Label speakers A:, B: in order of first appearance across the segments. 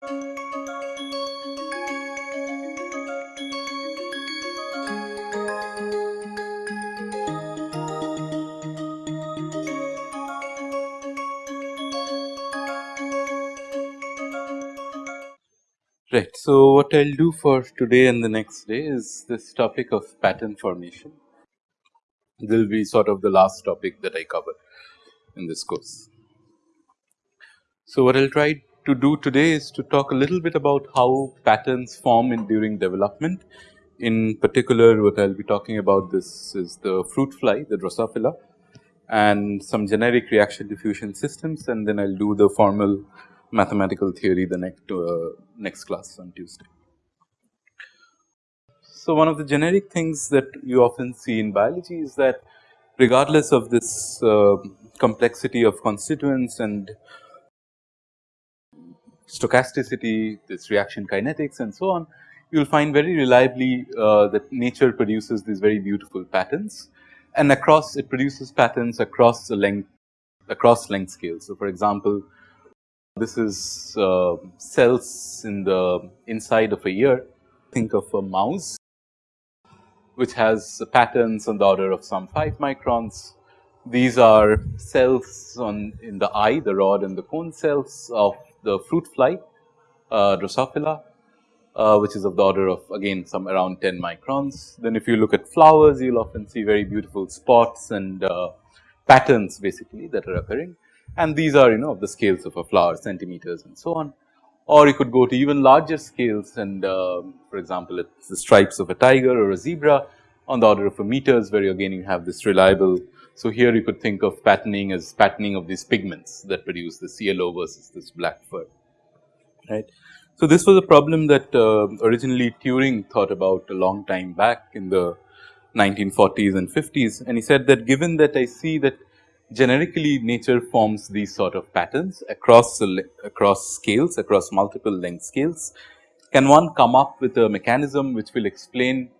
A: Right. So, what I will do for today and the next day is this topic of pattern formation. This will be sort of the last topic that I cover in this course. So, what I will try to do today is to talk a little bit about how patterns form in during development. In particular, what I will be talking about this is the fruit fly, the Drosophila and some generic reaction diffusion systems and then I will do the formal mathematical theory the next uh, next class on Tuesday. So, one of the generic things that you often see in biology is that regardless of this uh, complexity of constituents and stochasticity, this reaction kinetics and so on, you will find very reliably uh, that nature produces these very beautiful patterns and across it produces patterns across the length across length scales. So, for example, this is uh, cells in the inside of a ear. Think of a mouse which has patterns on the order of some 5 microns. These are cells on in the eye, the rod and the cone cells of the fruit fly, uh, Drosophila, uh, which is of the order of again some around 10 microns. Then if you look at flowers, you will often see very beautiful spots and uh, patterns basically that are occurring and these are you know of the scales of a flower centimeters and so on. Or you could go to even larger scales and uh, for example, it's the stripes of a tiger or a zebra on the order of a meters where you again you have this reliable. So, here you could think of patterning as patterning of these pigments that produce this yellow versus this black fur right. So, this was a problem that uh, originally Turing thought about a long time back in the 1940s and 50s and he said that given that I see that generically nature forms these sort of patterns across across scales across multiple length scales. Can one come up with a mechanism which will explain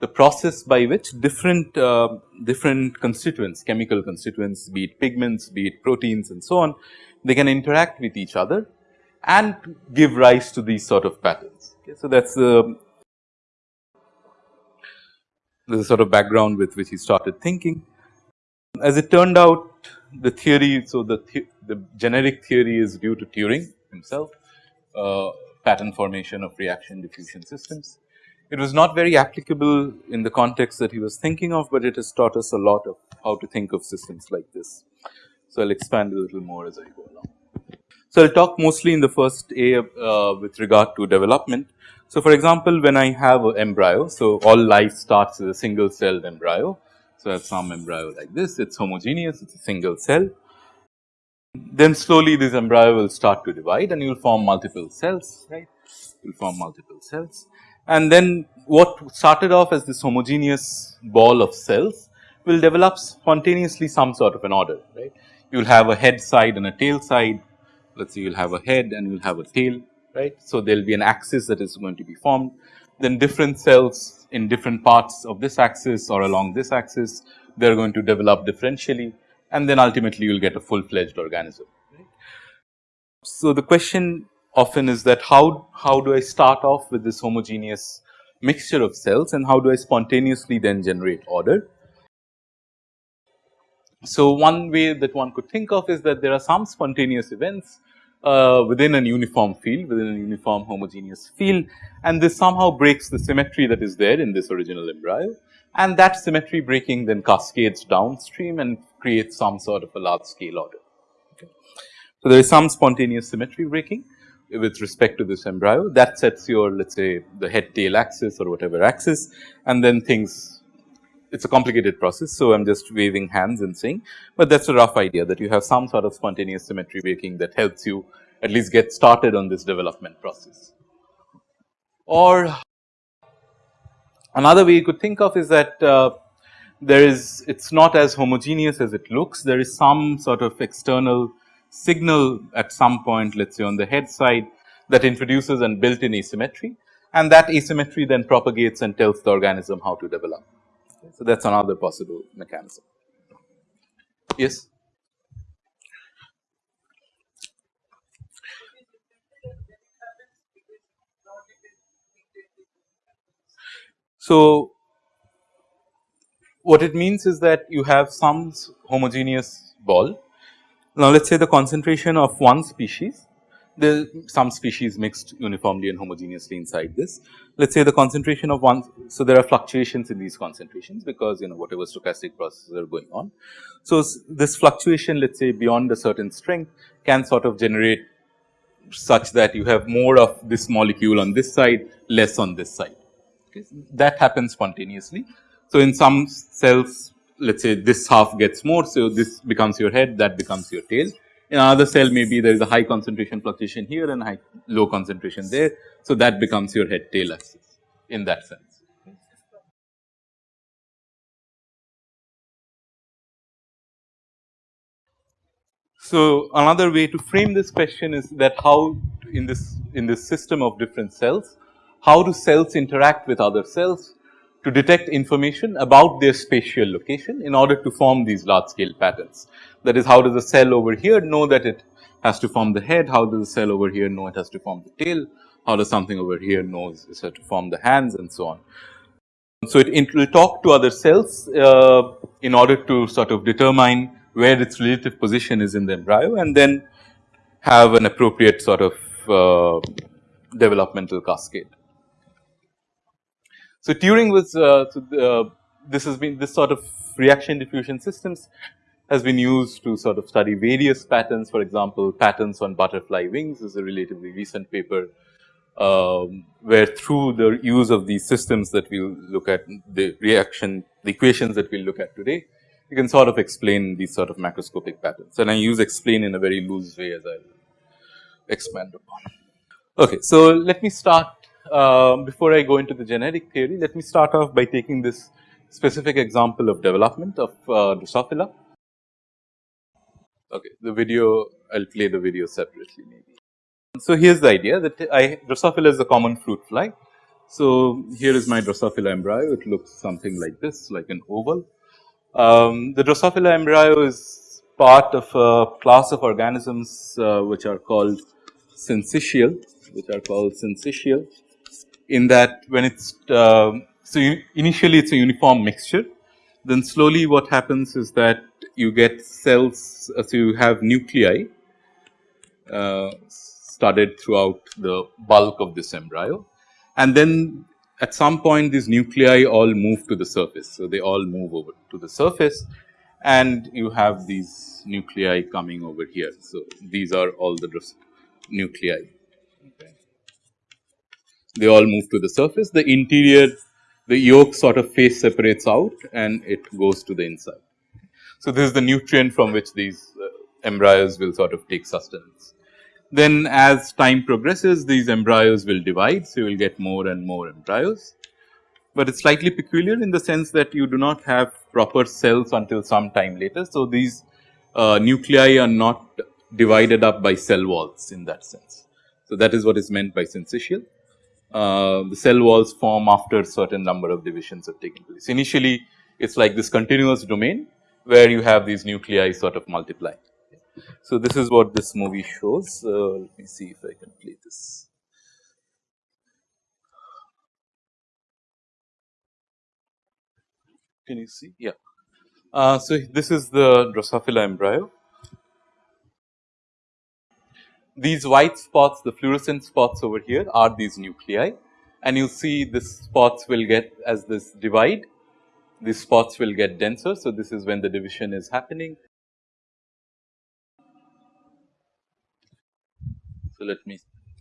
A: the process by which different uh, different constituents chemical constituents be it pigments be it proteins and so on they can interact with each other and give rise to these sort of patterns. Okay. So, that is the the sort of background with which he started thinking. As it turned out the theory, so the, the, the generic theory is due to Turing himself, uh, pattern formation of reaction diffusion systems. It was not very applicable in the context that he was thinking of, but it has taught us a lot of how to think of systems like this. So, I will expand a little more as I go along. So, I will talk mostly in the first A uh, with regard to development. So, for example, when I have an embryo, so all life starts as a single celled embryo so, I have some embryo like this, it is homogeneous, it is a single cell. Then slowly this embryo will start to divide and you will form multiple cells, right, you will form multiple cells. And then what started off as this homogeneous ball of cells will develop spontaneously some sort of an order, right. You will have a head side and a tail side, let us say you will have a head and you will have a tail, right. So, there will be an axis that is going to be formed, then different cells in different parts of this axis or along this axis, they are going to develop differentially and then ultimately you will get a full fledged organism. So, the question often is that how, how do I start off with this homogeneous mixture of cells and how do I spontaneously then generate order. So, one way that one could think of is that there are some spontaneous events uh, within an uniform field within a uniform homogeneous field and this somehow breaks the symmetry that is there in this original embryo and that symmetry breaking then cascades downstream and creates some sort of a large scale order. Okay. So, there is some spontaneous symmetry breaking with respect to this embryo that sets your let us say the head tail axis or whatever axis and then things it is a complicated process. So, I am just waving hands and saying, but that is a rough idea that you have some sort of spontaneous symmetry breaking that helps you at least get started on this development process. Or another way you could think of is that uh, there is it is not as homogeneous as it looks there is some sort of external signal at some point let us say on the head side that introduces an built in asymmetry and that asymmetry then propagates and tells the organism how to develop. So, that is another possible mechanism. Yes? So, what it means is that you have some homogeneous ball now, let us say the concentration of one species there some species mixed uniformly and homogeneously inside this. Let us say the concentration of one, so there are fluctuations in these concentrations because you know whatever stochastic processes are going on. So, this fluctuation let us say beyond a certain strength can sort of generate such that you have more of this molecule on this side less on this side okay. that happens spontaneously. So, in some cells let us say this half gets more. So, this becomes your head that becomes your tail in another cell maybe there is a high concentration fluctuation here and high low concentration there. So, that becomes your head tail axis in that sense. So, another way to frame this question is that how in this in this system of different cells, how do cells interact with other cells to detect information about their spatial location in order to form these large scale patterns. That is how does a cell over here know that it has to form the head, how does a cell over here know it has to form the tail, how does something over here knows it has to form the hands and so on. So, it, will talk to other cells uh, in order to sort of determine where its relative position is in the embryo and then have an appropriate sort of uh, developmental cascade. So, Turing was uh, so uh, this has been this sort of reaction diffusion systems has been used to sort of study various patterns. For example, patterns on butterfly wings is a relatively recent paper um, where through the use of these systems that we will look at the reaction, the equations that we will look at today, you can sort of explain these sort of macroscopic patterns and I use explain in a very loose way as I expand upon. Okay, so let me start uh, before I go into the genetic theory, let me start off by taking this specific example of development of uh, Drosophila. Okay, the video, I will play the video separately maybe. So, here is the idea that I Drosophila is a common fruit fly. So, here is my Drosophila embryo, it looks something like this, like an oval. Um, the Drosophila embryo is part of a class of organisms uh, which are called syncytial, which are called syncytial in that when it's uh, so initially it's a uniform mixture then slowly what happens is that you get cells uh, so you have nuclei uh, studded throughout the bulk of this embryo and then at some point these nuclei all move to the surface. So, they all move over to the surface and you have these nuclei coming over here. So, these are all the nuclei they all move to the surface. The interior, the yolk sort of face separates out and it goes to the inside. So, this is the nutrient from which these uh, embryos will sort of take sustenance. Then as time progresses these embryos will divide. So, you will get more and more embryos, but it is slightly peculiar in the sense that you do not have proper cells until some time later. So, these uh, nuclei are not divided up by cell walls in that sense. So, that is what is meant by syncytial uh, the cell walls form after certain number of divisions have taken place. Initially, it is like this continuous domain where you have these nuclei sort of multiply. So, this is what this movie shows. Uh, let me see if I can play this. Can you see? Yeah. Uh, so, this is the Drosophila embryo these white spots, the fluorescent spots over here are these nuclei and you see this spots will get as this divide, these spots will get denser. So, this is when the division is happening. So, let me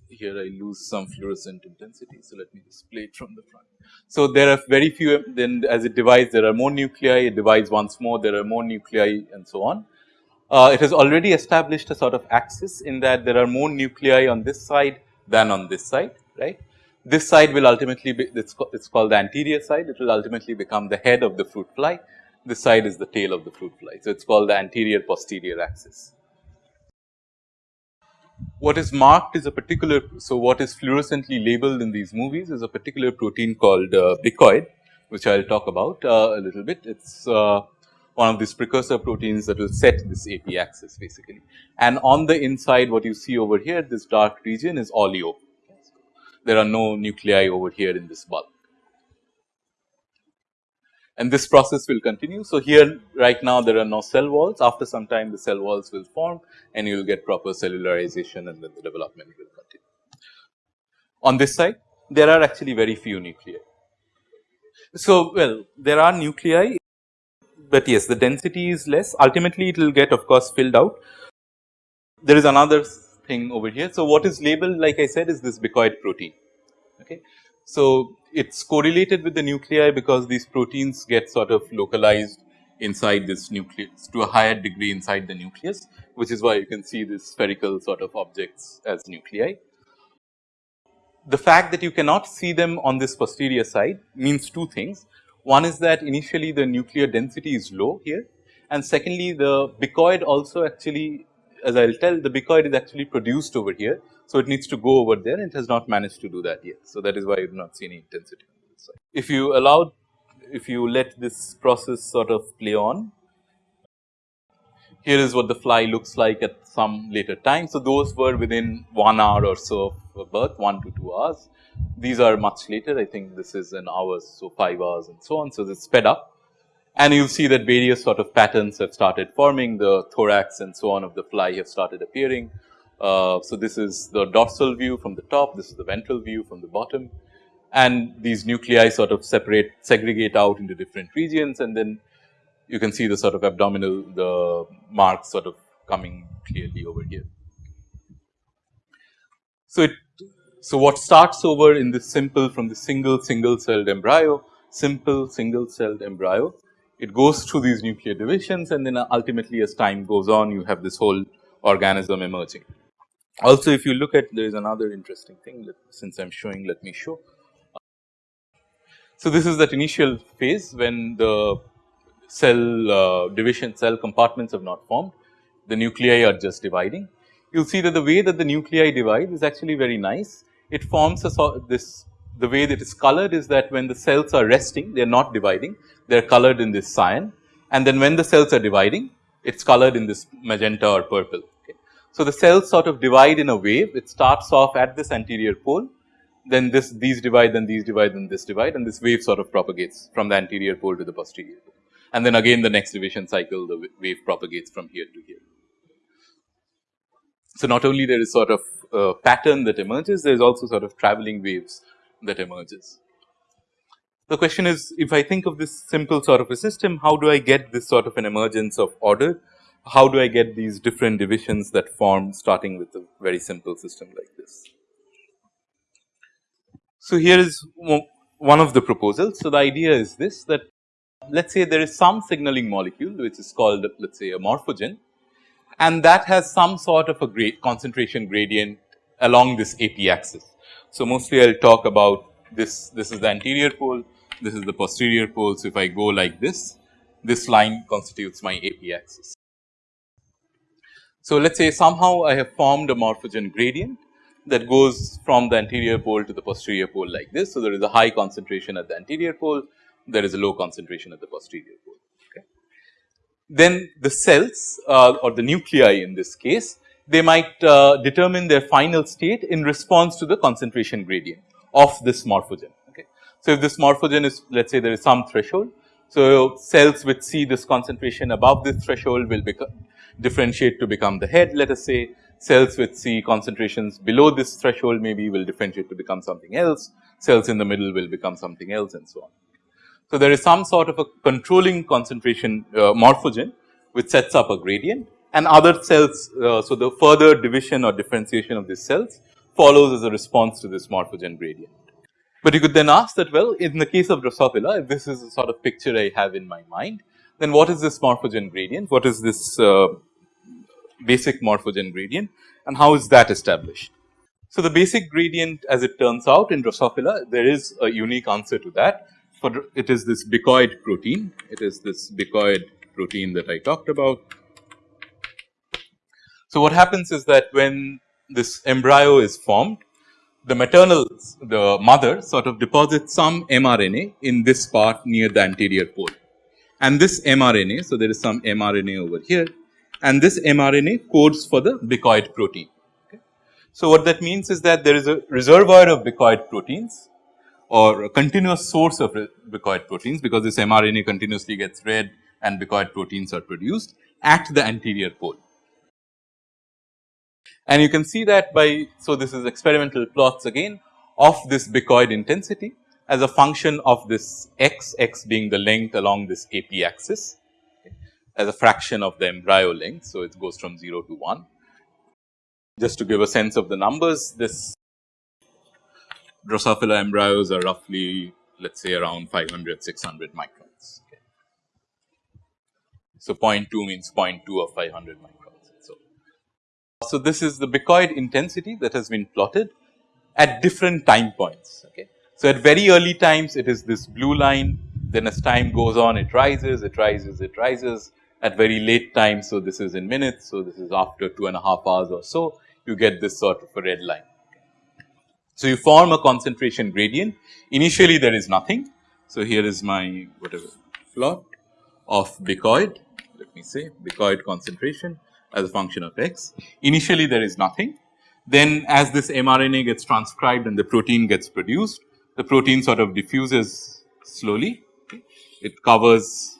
A: here I lose some fluorescent intensity. So, let me display it from the front. So, there are very few then as it divides there are more nuclei, it divides once more, there are more nuclei and so on uh, it has already established a sort of axis in that there are more nuclei on this side than on this side, right. This side will ultimately be, it's, it's called the anterior side, it will ultimately become the head of the fruit fly. This side is the tail of the fruit fly. So, it is called the anterior posterior axis. What is marked is a particular, so what is fluorescently labeled in these movies is a particular protein called uh, bicoid, which I will talk about uh, a little bit. It is uh, one of these precursor proteins that will set this AP axis basically. And on the inside what you see over here this dark region is oleo. There are no nuclei over here in this bulk. and this process will continue. So, here right now there are no cell walls after some time the cell walls will form and you will get proper cellularization and then the development will continue. On this side there are actually very few nuclei. So, well there are nuclei, but yes the density is less ultimately it will get of course filled out. There is another thing over here. So, what is labeled like I said is this bicoid protein. Okay. So, it is correlated with the nuclei because these proteins get sort of localized inside this nucleus to a higher degree inside the nucleus, which is why you can see these spherical sort of objects as nuclei. The fact that you cannot see them on this posterior side means two things. One is that initially the nuclear density is low here and secondly the bicoid also actually as I will tell the bicoid is actually produced over here. So, it needs to go over there and it has not managed to do that yet. So, that is why you do not see any intensity on this side. If you allow if you let this process sort of play on, here is what the fly looks like at some later time. So, those were within 1 hour or so birth 1 to 2 hours. These are much later I think this is an hour so 5 hours and so on. So, this sped up and you will see that various sort of patterns have started forming the thorax and so on of the fly have started appearing. Uh, so, this is the dorsal view from the top, this is the ventral view from the bottom and these nuclei sort of separate segregate out into different regions and then you can see the sort of abdominal the marks sort of coming clearly over here. So, it so what starts over in this simple from the single single celled embryo simple single celled embryo it goes through these nuclear divisions and then ultimately as time goes on you have this whole organism emerging. Also if you look at there is another interesting thing that, since I am showing let me show. So this is that initial phase when the cell uh, division cell compartments have not formed the nuclei are just dividing. You will see that the way that the nuclei divide is actually very nice. It forms a sort this the way that it is colored is that when the cells are resting they are not dividing they are colored in this cyan and then when the cells are dividing it is colored in this magenta or purple. Okay. So, the cells sort of divide in a wave it starts off at this anterior pole then this these divide then these divide then this divide and this wave sort of propagates from the anterior pole to the posterior pole and then again the next division cycle the wave propagates from here to here. So, not only there is sort of a pattern that emerges there is also sort of traveling waves that emerges. The question is if I think of this simple sort of a system, how do I get this sort of an emergence of order? How do I get these different divisions that form starting with a very simple system like this? So, here is one of the proposals. So, the idea is this that let us say there is some signaling molecule which is called let us say a morphogen and that has some sort of a grade concentration gradient along this AP axis. So, mostly I will talk about this, this is the anterior pole, this is the posterior pole. So, if I go like this, this line constitutes my AP axis. So, let us say somehow I have formed a morphogen gradient that goes from the anterior pole to the posterior pole like this. So, there is a high concentration at the anterior pole, there is a low concentration at the posterior pole. Then the cells uh, or the nuclei in this case, they might uh, determine their final state in response to the concentration gradient of this morphogen. Okay. So, if this morphogen is let us say there is some threshold. So, cells which see this concentration above this threshold will become differentiate to become the head let us say cells which see concentrations below this threshold maybe will differentiate to become something else, cells in the middle will become something else and so on. So, there is some sort of a controlling concentration uh, morphogen which sets up a gradient and other cells. Uh, so, the further division or differentiation of these cells follows as a response to this morphogen gradient. But you could then ask that well in the case of Drosophila if this is the sort of picture I have in my mind then what is this morphogen gradient, what is this uh, basic morphogen gradient and how is that established. So, the basic gradient as it turns out in Drosophila there is a unique answer to that for it is this bicoid protein, it is this bicoid protein that I talked about. So, what happens is that when this embryo is formed the maternal the mother sort of deposits some mRNA in this part near the anterior pole and this mRNA. So, there is some mRNA over here and this mRNA codes for the bicoid protein. Okay. So, what that means is that there is a reservoir of bicoid proteins or a continuous source of bicoid proteins because this mRNA continuously gets read and bicoid proteins are produced at the anterior pole. And you can see that by, so this is experimental plots again of this bicoid intensity as a function of this x, x being the length along this AP axis as a fraction of the embryo length. So, it goes from 0 to 1. Just to give a sense of the numbers, this Drosophila embryos are roughly let us say around 500, 600 microns. Okay. So, 0.2 means 0.2 of 500 microns. So, so this is the bicoid intensity that has been plotted at different time points. Okay. So, at very early times it is this blue line then as time goes on it rises, it rises, it rises at very late time. So, this is in minutes. So, this is after two and a half hours or so you get this sort of a red line. So, you form a concentration gradient initially there is nothing. So, here is my whatever plot of bicoid let me say bicoid concentration as a function of x. Initially there is nothing then as this mRNA gets transcribed and the protein gets produced the protein sort of diffuses slowly it covers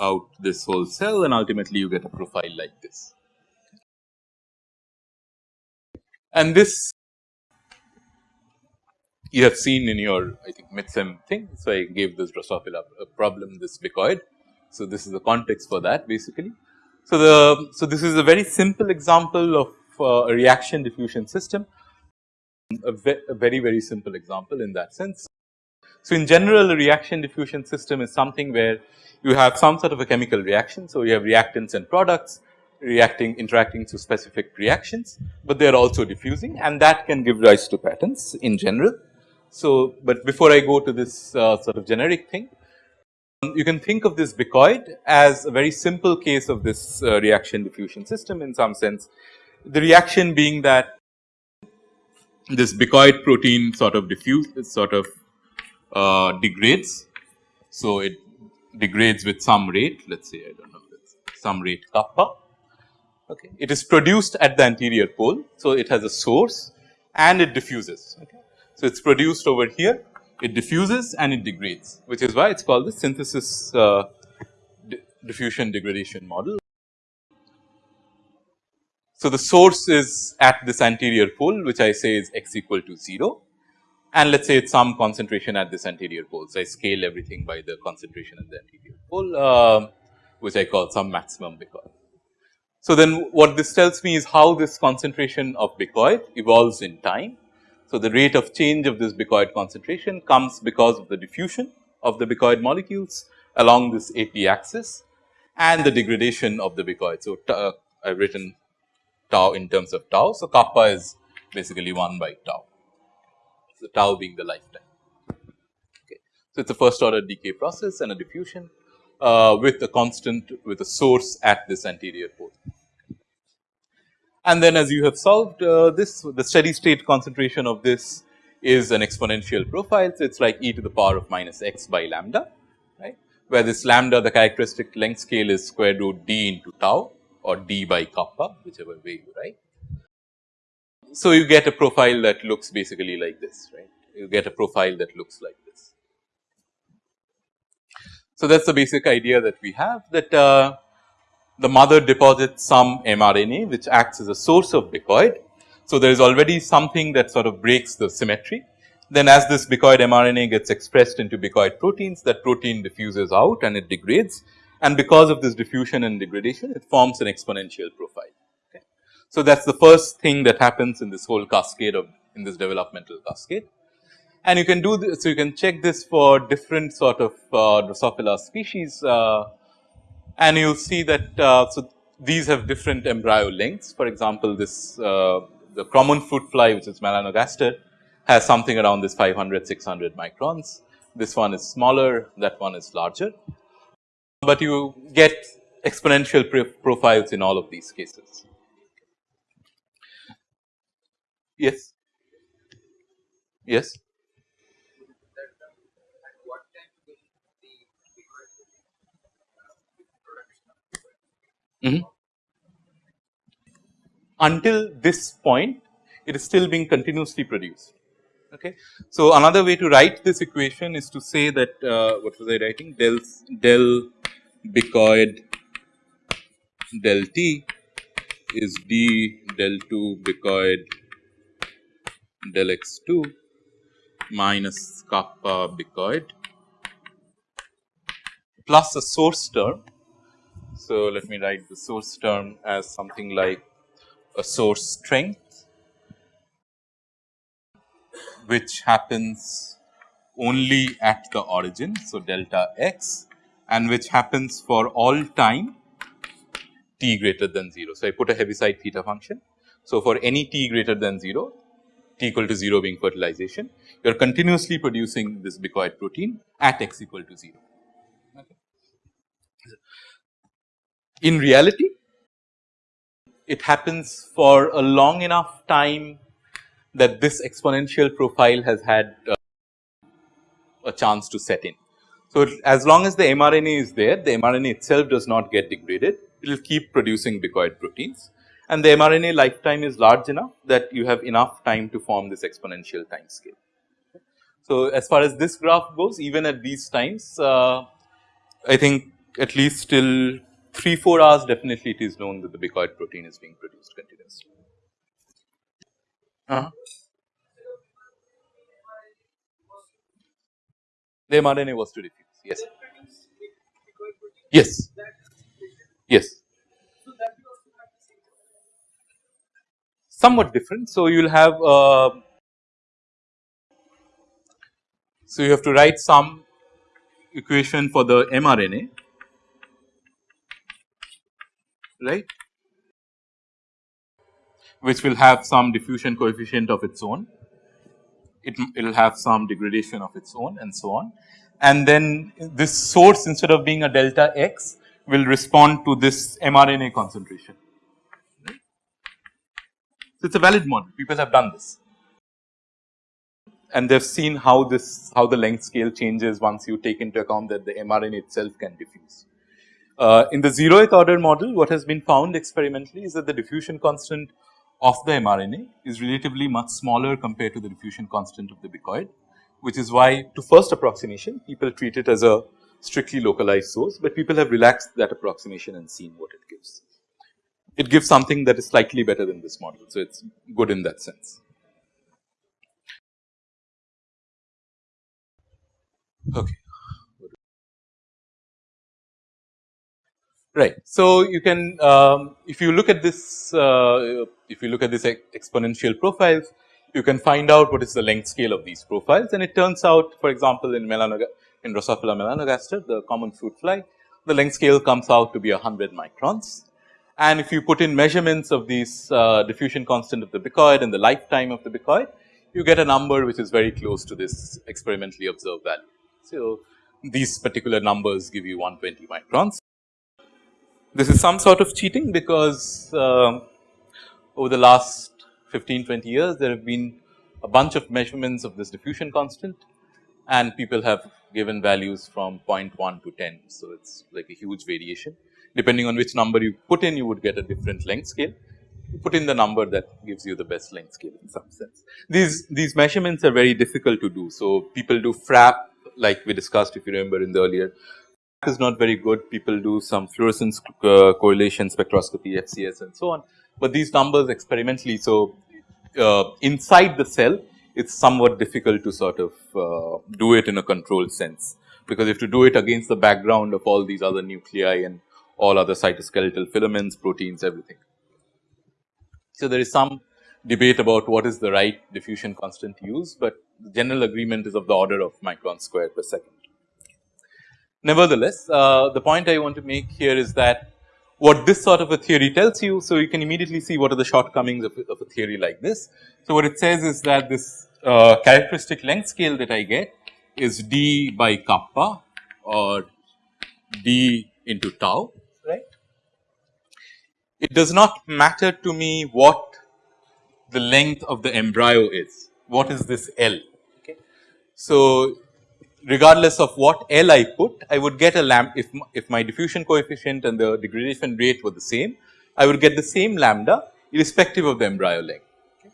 A: out this whole cell and ultimately you get a profile like this. And this you have seen in your I think midsem thing. So, I gave this Drosophila problem this bicoid. So, this is the context for that basically. So, the so this is a very simple example of uh, a reaction diffusion system, a, ve a very very simple example in that sense. So, in general a reaction diffusion system is something where you have some sort of a chemical reaction. So, you have reactants and products reacting interacting to specific reactions, but they are also diffusing and that can give rise to patterns in general. So, but before I go to this uh, sort of generic thing, um, you can think of this bicoid as a very simple case of this uh, reaction diffusion system in some sense. The reaction being that this bicoid protein sort of diffuse sort of uh, degrades. So, it degrades with some rate let us say I do not know some rate kappa. Okay. It is produced at the anterior pole. So, it has a source and it diffuses. Okay. So, it is produced over here, it diffuses and it degrades, which is why it is called the synthesis uh, diffusion degradation model. So, the source is at this anterior pole which I say is x equal to 0 and let us say it is some concentration at this anterior pole. So, I scale everything by the concentration at the anterior pole uh, which I call some maximum bicoid. So, then what this tells me is how this concentration of bicoid evolves in time so, the rate of change of this bicoid concentration comes because of the diffusion of the bicoid molecules along this AP axis and the degradation of the bicoid. So, uh, I have written tau in terms of tau. So, kappa is basically 1 by tau, so tau being the lifetime. Okay. So, it is a first order decay process and a diffusion uh, with a constant with a source at this anterior pole. And then as you have solved uh, this the steady state concentration of this is an exponential profile. So, it is like e to the power of minus x by lambda right where this lambda the characteristic length scale is square root d into tau or d by kappa whichever way you write. So, you get a profile that looks basically like this right you get a profile that looks like this. So, that is the basic idea that we have that uh, the mother deposits some mRNA which acts as a source of bicoid. So, there is already something that sort of breaks the symmetry. Then as this bicoid mRNA gets expressed into bicoid proteins that protein diffuses out and it degrades and because of this diffusion and degradation it forms an exponential profile. Okay. So, that is the first thing that happens in this whole cascade of in this developmental cascade. And you can do this, so you can check this for different sort of uh, Drosophila species uh, and you will see that uh, so these have different embryo lengths. For example, this uh, the common fruit fly which is melanogaster has something around this 500 600 microns. This one is smaller, that one is larger, but you get exponential profiles in all of these cases. Yes, yes. Mm -hmm. Until this point, it is still being continuously produced. Okay. So, another way to write this equation is to say that uh, what was I writing del del bicoid del t is d del 2 bicoid del x 2 minus kappa bicoid plus a source term. So, let me write the source term as something like a source strength which happens only at the origin. So, delta x and which happens for all time t greater than 0. So, I put a Heaviside theta function. So, for any t greater than 0 t equal to 0 being fertilization you are continuously producing this bicoid protein at x equal to 0. Okay. In reality it happens for a long enough time that this exponential profile has had uh, a chance to set in. So, as long as the mRNA is there, the mRNA itself does not get degraded, it will keep producing bicoid proteins and the mRNA lifetime is large enough that you have enough time to form this exponential time scale. So, as far as this graph goes even at these times, uh, I think at least till 3 4 hours definitely it is known that the bicoid protein is being produced continuously. Uh -huh. The mRNA was to diffuse, yes. Yes, yes. Somewhat different. So, you will have, uh, so you have to write some equation for the mRNA, right which will have some diffusion coefficient of its own. It will have some degradation of its own and so on. And then this source instead of being a delta x will respond to this mRNA concentration. So, it is a valid model people have done this and they have seen how this how the length scale changes once you take into account that the mRNA itself can diffuse. Uh, in the zeroth order model what has been found experimentally is that the diffusion constant of the mRNA is relatively much smaller compared to the diffusion constant of the bicoid, which is why to first approximation people treat it as a strictly localized source, but people have relaxed that approximation and seen what it gives. It gives something that is slightly better than this model. So, it is good in that sense. Okay. Right. So, you can um, if you look at this uh, if you look at this exponential profiles you can find out what is the length scale of these profiles and it turns out for example, in melanoga in Drosophila melanogaster the common fruit fly the length scale comes out to be 100 microns. And if you put in measurements of these uh, diffusion constant of the bicoid and the lifetime of the bicoid you get a number which is very close to this experimentally observed value. So, these particular numbers give you 120 microns. This is some sort of cheating because uh, over the last 15 20 years there have been a bunch of measurements of this diffusion constant and people have given values from 0.1 to 10. So, it is like a huge variation depending on which number you put in you would get a different length scale. You put in the number that gives you the best length scale in some sense. These, these measurements are very difficult to do. So, people do FRAP like we discussed if you remember in the earlier is not very good. People do some fluorescence uh, correlation spectroscopy, FCS and so on. But these numbers experimentally, so uh, inside the cell, it's somewhat difficult to sort of uh, do it in a controlled sense, because you have to do it against the background of all these other nuclei and all other cytoskeletal filaments, proteins, everything. So, there is some debate about what is the right diffusion constant to use, but the general agreement is of the order of micron square per second. Nevertheless, uh, the point I want to make here is that what this sort of a theory tells you. So, you can immediately see what are the shortcomings of, of a theory like this. So, what it says is that this uh, characteristic length scale that I get is d by kappa or d into tau right. It does not matter to me what the length of the embryo is, what is this L. Okay. So, regardless of what L I put, I would get a lambda if, if my diffusion coefficient and the degradation rate were the same, I would get the same lambda irrespective of the embryo length. Okay.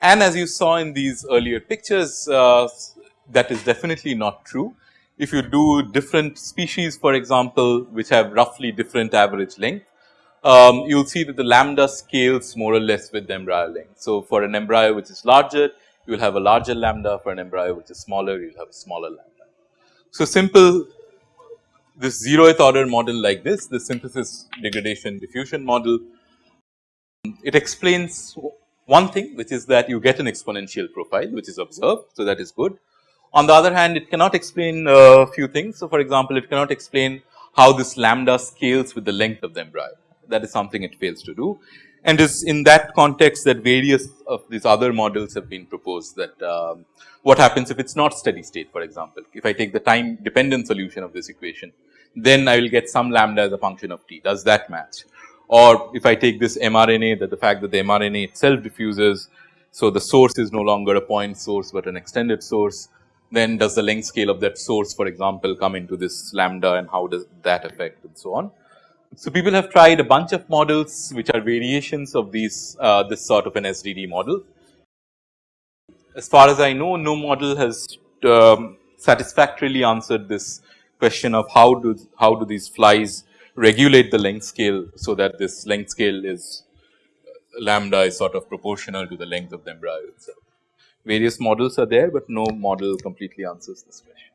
A: And as you saw in these earlier pictures, uh, that is definitely not true. If you do different species, for example, which have roughly different average length, um, you will see that the lambda scales more or less with the embryo length. So, for an embryo which is larger, you will have a larger lambda, for an embryo which is smaller, you will have a smaller lambda. So, simple this zeroth order model like this, the synthesis degradation diffusion model, it explains one thing which is that you get an exponential profile which is observed. So, that is good. On the other hand, it cannot explain a few things. So, for example, it cannot explain how this lambda scales with the length of the embryo that is something it fails to do. And is in that context that various of these other models have been proposed that um, what happens if it is not steady state for example. If I take the time dependent solution of this equation, then I will get some lambda as a function of t. Does that match? Or if I take this mRNA that the fact that the mRNA itself diffuses, so the source is no longer a point source, but an extended source, then does the length scale of that source for example come into this lambda and how does that affect and so on. So, people have tried a bunch of models which are variations of these uh, this sort of an SDD model. As far as I know no model has um, satisfactorily answered this question of how do how do these flies regulate the length scale. So, that this length scale is lambda is sort of proportional to the length of the embryo itself. Various models are there, but no model completely answers this question.